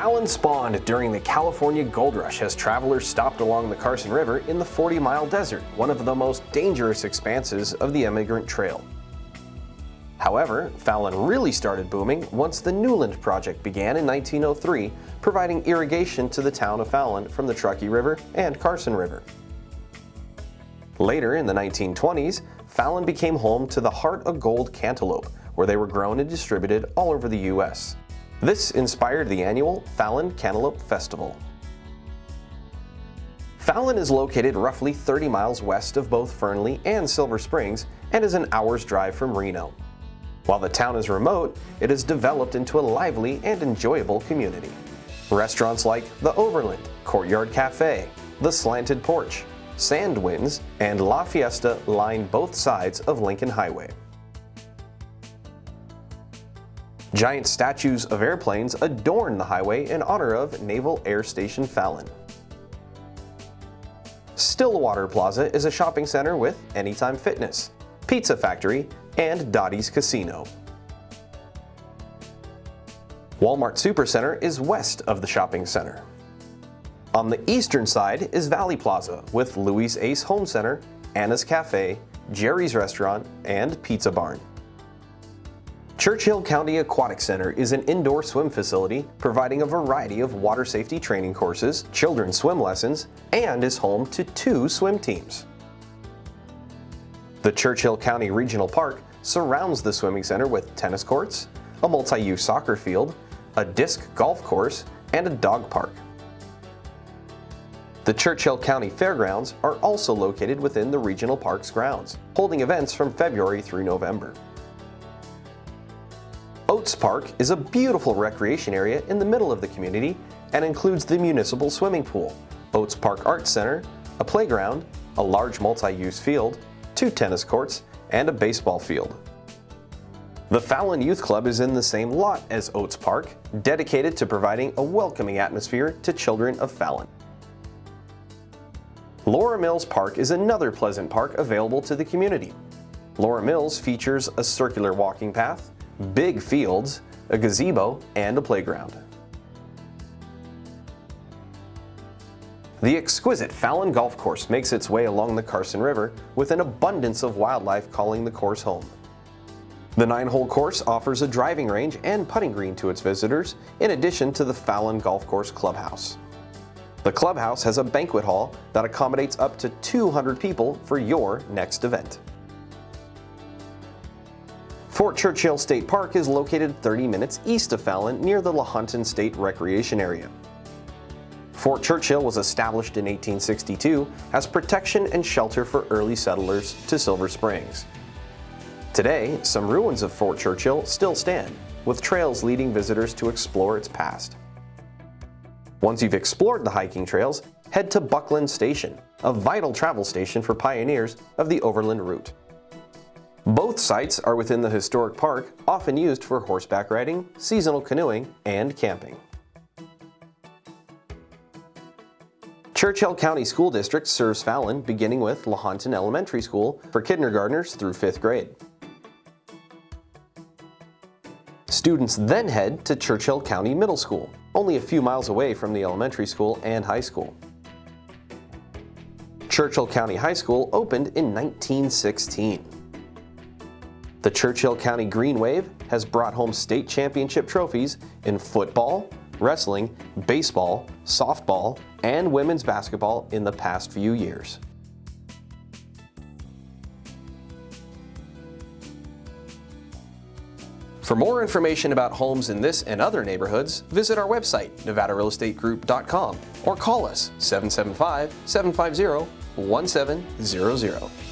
Fallon spawned during the California Gold Rush as travelers stopped along the Carson River in the 40-mile desert, one of the most dangerous expanses of the Emigrant Trail. However, Fallon really started booming once the Newland Project began in 1903, providing irrigation to the town of Fallon from the Truckee River and Carson River. Later in the 1920s, Fallon became home to the Heart of Gold cantaloupe, where they were grown and distributed all over the U.S. This inspired the annual Fallon Cantaloupe Festival. Fallon is located roughly 30 miles west of both Fernley and Silver Springs and is an hour's drive from Reno. While the town is remote, it has developed into a lively and enjoyable community. Restaurants like the Overland, Courtyard Cafe, the Slanted Porch, Sandwinds, and La Fiesta line both sides of Lincoln Highway. Giant statues of airplanes adorn the highway in honor of Naval Air Station Fallon. Stillwater Plaza is a shopping center with Anytime Fitness, Pizza Factory, and Dotty's Casino. Walmart Supercenter is west of the shopping center. On the eastern side is Valley Plaza with Louis Ace Home Center, Anna's Cafe, Jerry's Restaurant, and Pizza Barn. Churchill County Aquatic Center is an indoor swim facility providing a variety of water safety training courses, children's swim lessons, and is home to two swim teams. The Churchill County Regional Park surrounds the swimming center with tennis courts, a multi-use soccer field, a disc golf course, and a dog park. The Churchill County Fairgrounds are also located within the Regional Park's grounds, holding events from February through November. Oats Park is a beautiful recreation area in the middle of the community and includes the municipal swimming pool, Oats Park Arts Center, a playground, a large multi-use field, two tennis courts, and a baseball field. The Fallon Youth Club is in the same lot as Oats Park, dedicated to providing a welcoming atmosphere to children of Fallon. Laura Mills Park is another pleasant park available to the community. Laura Mills features a circular walking path, big fields, a gazebo, and a playground. The exquisite Fallon Golf Course makes its way along the Carson River with an abundance of wildlife calling the course home. The nine-hole course offers a driving range and putting green to its visitors, in addition to the Fallon Golf Course Clubhouse. The clubhouse has a banquet hall that accommodates up to 200 people for your next event. Fort Churchill State Park is located 30 minutes east of Fallon near the Lahontan State Recreation Area. Fort Churchill was established in 1862 as protection and shelter for early settlers to Silver Springs. Today, some ruins of Fort Churchill still stand, with trails leading visitors to explore its past. Once you've explored the hiking trails, head to Buckland Station, a vital travel station for pioneers of the Overland Route. Both sites are within the historic park, often used for horseback riding, seasonal canoeing, and camping. Churchill County School District serves Fallon beginning with Lahontan Elementary School for kindergartners through 5th grade. Students then head to Churchill County Middle School, only a few miles away from the elementary school and high school. Churchill County High School opened in 1916. The Churchill County Green Wave has brought home state championship trophies in football, wrestling, baseball, softball, and women's basketball in the past few years. For more information about homes in this and other neighborhoods, visit our website, nevadarealestategroup.com or call us 775-750-1700.